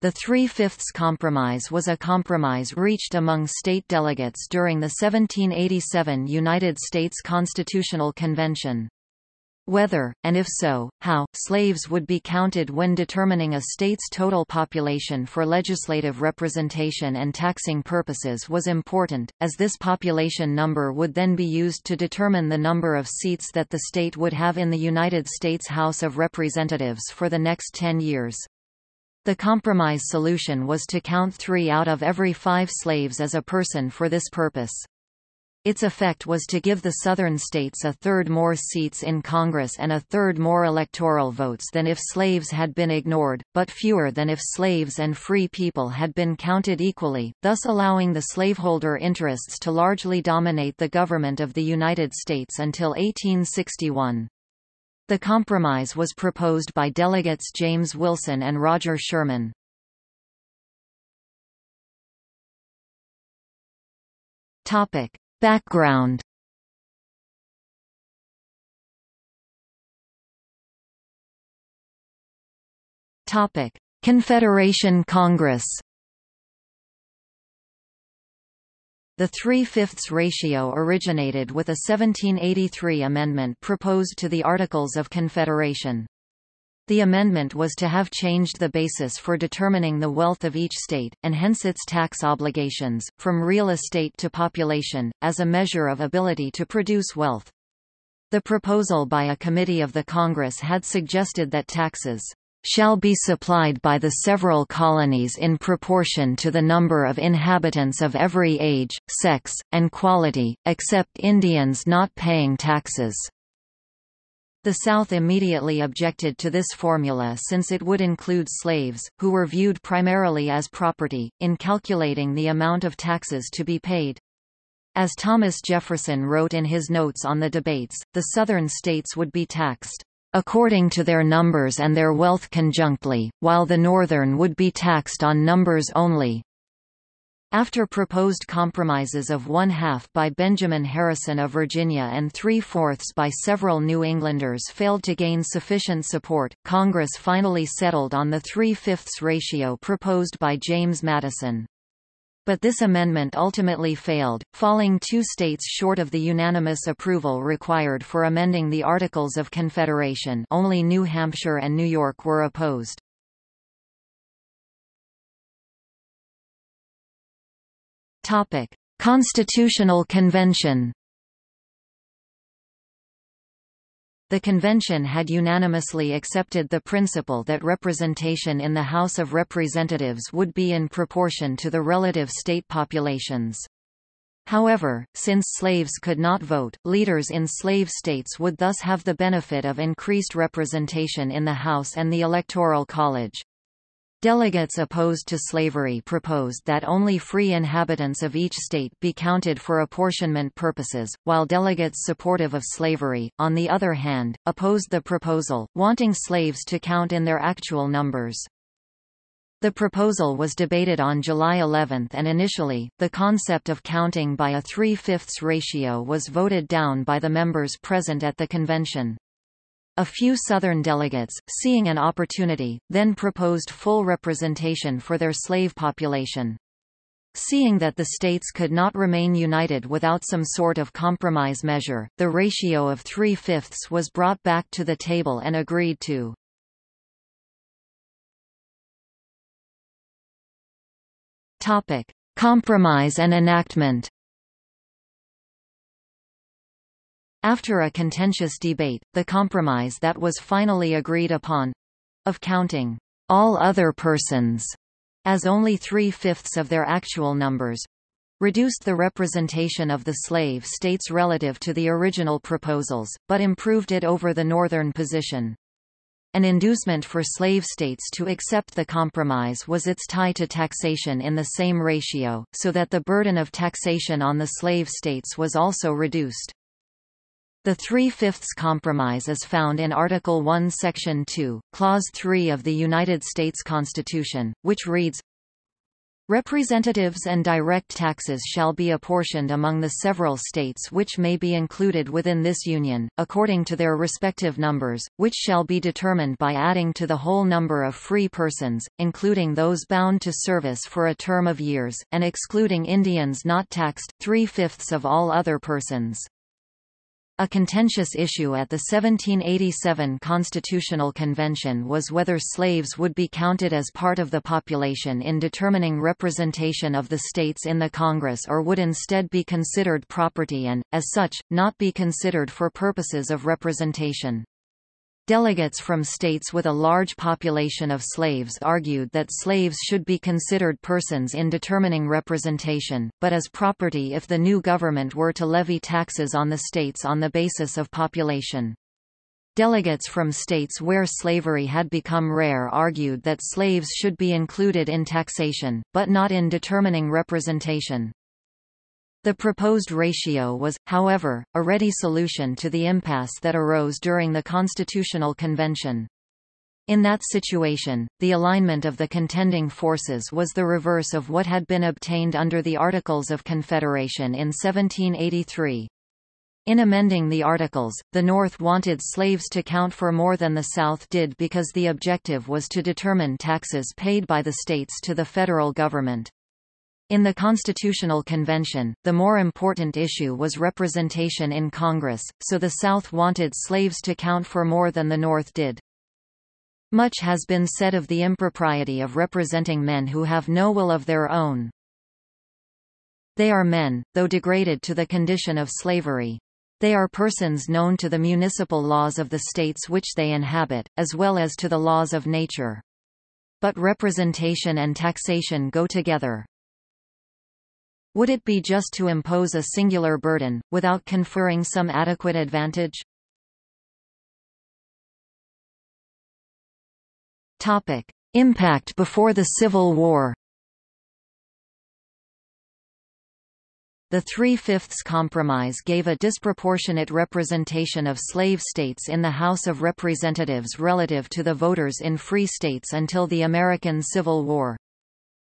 The Three-Fifths Compromise was a compromise reached among state delegates during the 1787 United States Constitutional Convention. Whether, and if so, how, slaves would be counted when determining a state's total population for legislative representation and taxing purposes was important, as this population number would then be used to determine the number of seats that the state would have in the United States House of Representatives for the next ten years. The compromise solution was to count three out of every five slaves as a person for this purpose. Its effect was to give the southern states a third more seats in Congress and a third more electoral votes than if slaves had been ignored, but fewer than if slaves and free people had been counted equally, thus allowing the slaveholder interests to largely dominate the government of the United States until 1861. The compromise was proposed by delegates James Wilson and Roger Sherman. Topic: Background. Topic: Confederation Congress. The three-fifths ratio originated with a 1783 amendment proposed to the Articles of Confederation. The amendment was to have changed the basis for determining the wealth of each state, and hence its tax obligations, from real estate to population, as a measure of ability to produce wealth. The proposal by a committee of the Congress had suggested that taxes shall be supplied by the several colonies in proportion to the number of inhabitants of every age, sex, and quality, except Indians not paying taxes. The South immediately objected to this formula since it would include slaves, who were viewed primarily as property, in calculating the amount of taxes to be paid. As Thomas Jefferson wrote in his notes on the debates, the Southern states would be taxed according to their numbers and their wealth conjunctly, while the northern would be taxed on numbers only. After proposed compromises of one-half by Benjamin Harrison of Virginia and three-fourths by several New Englanders failed to gain sufficient support, Congress finally settled on the three-fifths ratio proposed by James Madison but this amendment ultimately failed, falling two states short of the unanimous approval required for amending the Articles of Confederation only New Hampshire and New York were opposed. Constitutional Convention The convention had unanimously accepted the principle that representation in the House of Representatives would be in proportion to the relative state populations. However, since slaves could not vote, leaders in slave states would thus have the benefit of increased representation in the House and the Electoral College. Delegates opposed to slavery proposed that only free inhabitants of each state be counted for apportionment purposes, while delegates supportive of slavery, on the other hand, opposed the proposal, wanting slaves to count in their actual numbers. The proposal was debated on July 11 and initially, the concept of counting by a three-fifths ratio was voted down by the members present at the convention. A few Southern delegates, seeing an opportunity, then proposed full representation for their slave population. Seeing that the states could not remain united without some sort of compromise measure, the ratio of three-fifths was brought back to the table and agreed to. Topic. Compromise and enactment After a contentious debate, the compromise that was finally agreed upon—of counting all other persons as only three-fifths of their actual numbers, reduced the representation of the slave states relative to the original proposals, but improved it over the northern position. An inducement for slave states to accept the compromise was its tie to taxation in the same ratio, so that the burden of taxation on the slave states was also reduced. The Three-Fifths Compromise is found in Article 1 Section 2, Clause 3 of the United States Constitution, which reads, Representatives and direct taxes shall be apportioned among the several states which may be included within this union, according to their respective numbers, which shall be determined by adding to the whole number of free persons, including those bound to service for a term of years, and excluding Indians not taxed, three-fifths of all other persons. A contentious issue at the 1787 Constitutional Convention was whether slaves would be counted as part of the population in determining representation of the states in the Congress or would instead be considered property and, as such, not be considered for purposes of representation. Delegates from states with a large population of slaves argued that slaves should be considered persons in determining representation, but as property if the new government were to levy taxes on the states on the basis of population. Delegates from states where slavery had become rare argued that slaves should be included in taxation, but not in determining representation. The proposed ratio was, however, a ready solution to the impasse that arose during the Constitutional Convention. In that situation, the alignment of the contending forces was the reverse of what had been obtained under the Articles of Confederation in 1783. In amending the Articles, the North wanted slaves to count for more than the South did because the objective was to determine taxes paid by the states to the federal government. In the Constitutional Convention, the more important issue was representation in Congress, so the South wanted slaves to count for more than the North did. Much has been said of the impropriety of representing men who have no will of their own. They are men, though degraded to the condition of slavery. They are persons known to the municipal laws of the states which they inhabit, as well as to the laws of nature. But representation and taxation go together. Would it be just to impose a singular burden, without conferring some adequate advantage? Topic. Impact before the Civil War The Three-Fifths Compromise gave a disproportionate representation of slave states in the House of Representatives relative to the voters in free states until the American Civil War.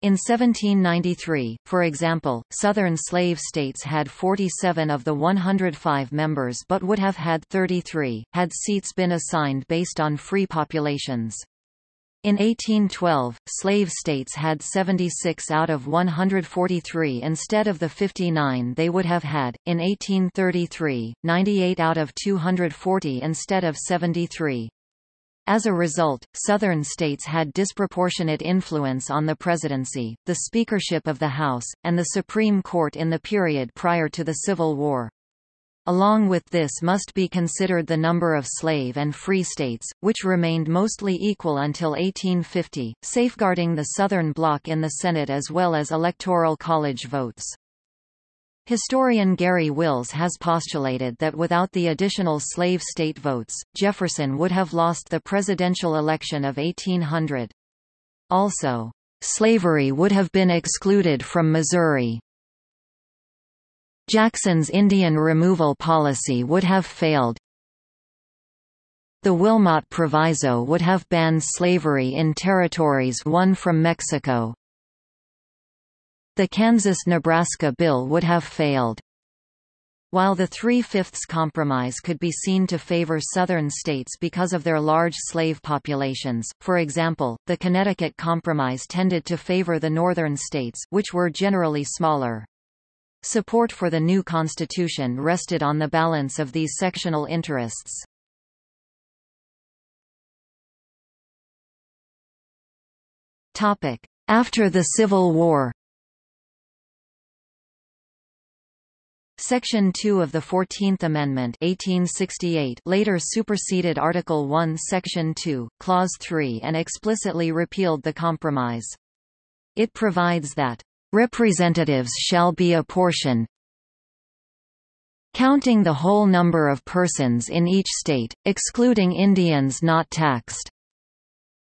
In 1793, for example, Southern slave states had 47 of the 105 members but would have had 33, had seats been assigned based on free populations. In 1812, slave states had 76 out of 143 instead of the 59 they would have had, in 1833, 98 out of 240 instead of 73. As a result, Southern states had disproportionate influence on the presidency, the speakership of the House, and the Supreme Court in the period prior to the Civil War. Along with this must be considered the number of slave and free states, which remained mostly equal until 1850, safeguarding the Southern bloc in the Senate as well as electoral college votes. Historian Garry Wills has postulated that without the additional slave state votes, Jefferson would have lost the presidential election of 1800. Also, slavery would have been excluded from Missouri. Jackson's Indian removal policy would have failed. The Wilmot Proviso would have banned slavery in territories won from Mexico. The Kansas–Nebraska bill would have failed. While the Three-Fifths Compromise could be seen to favor Southern states because of their large slave populations, for example, the Connecticut Compromise tended to favor the Northern states, which were generally smaller. Support for the new constitution rested on the balance of these sectional interests. After the Civil War Section 2 of the Fourteenth Amendment 1868 later superseded Article 1 Section 2, Clause 3 and explicitly repealed the compromise. It provides that, "...representatives shall be apportioned counting the whole number of persons in each state, excluding Indians not taxed."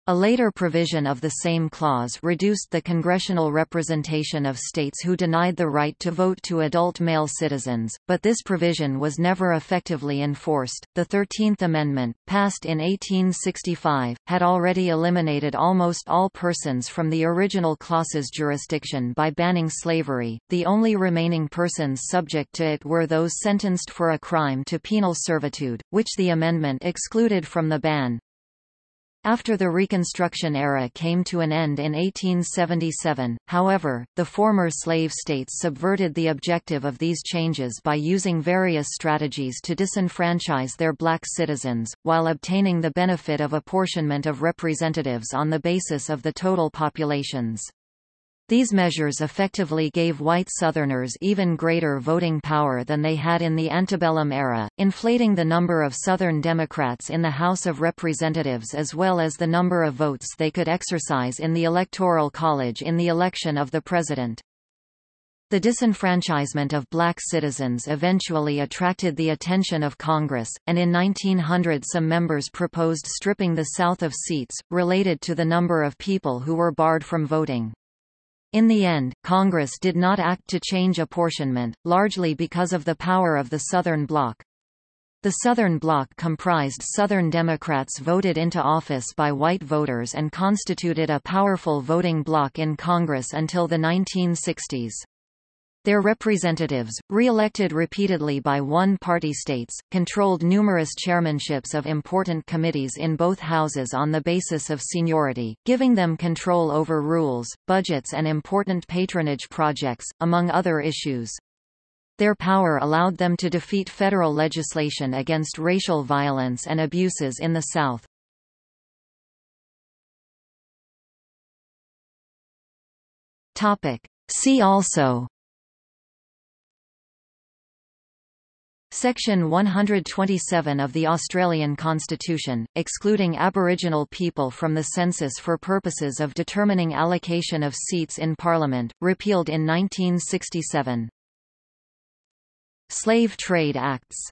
A later provision of the same clause reduced the congressional representation of states who denied the right to vote to adult male citizens, but this provision was never effectively enforced. The Thirteenth Amendment, passed in 1865, had already eliminated almost all persons from the original clause's jurisdiction by banning slavery. The only remaining persons subject to it were those sentenced for a crime to penal servitude, which the amendment excluded from the ban. After the Reconstruction era came to an end in 1877, however, the former slave states subverted the objective of these changes by using various strategies to disenfranchise their black citizens, while obtaining the benefit of apportionment of representatives on the basis of the total populations. These measures effectively gave white Southerners even greater voting power than they had in the antebellum era, inflating the number of Southern Democrats in the House of Representatives as well as the number of votes they could exercise in the Electoral College in the election of the President. The disenfranchisement of black citizens eventually attracted the attention of Congress, and in 1900 some members proposed stripping the South of seats, related to the number of people who were barred from voting. In the end, Congress did not act to change apportionment, largely because of the power of the Southern Bloc. The Southern Bloc comprised Southern Democrats voted into office by white voters and constituted a powerful voting bloc in Congress until the 1960s. Their representatives, re-elected repeatedly by one-party states, controlled numerous chairmanships of important committees in both houses on the basis of seniority, giving them control over rules, budgets and important patronage projects, among other issues. Their power allowed them to defeat federal legislation against racial violence and abuses in the South. See also Section 127 of the Australian Constitution, excluding Aboriginal people from the census for purposes of determining allocation of seats in Parliament, repealed in 1967. Slave Trade Acts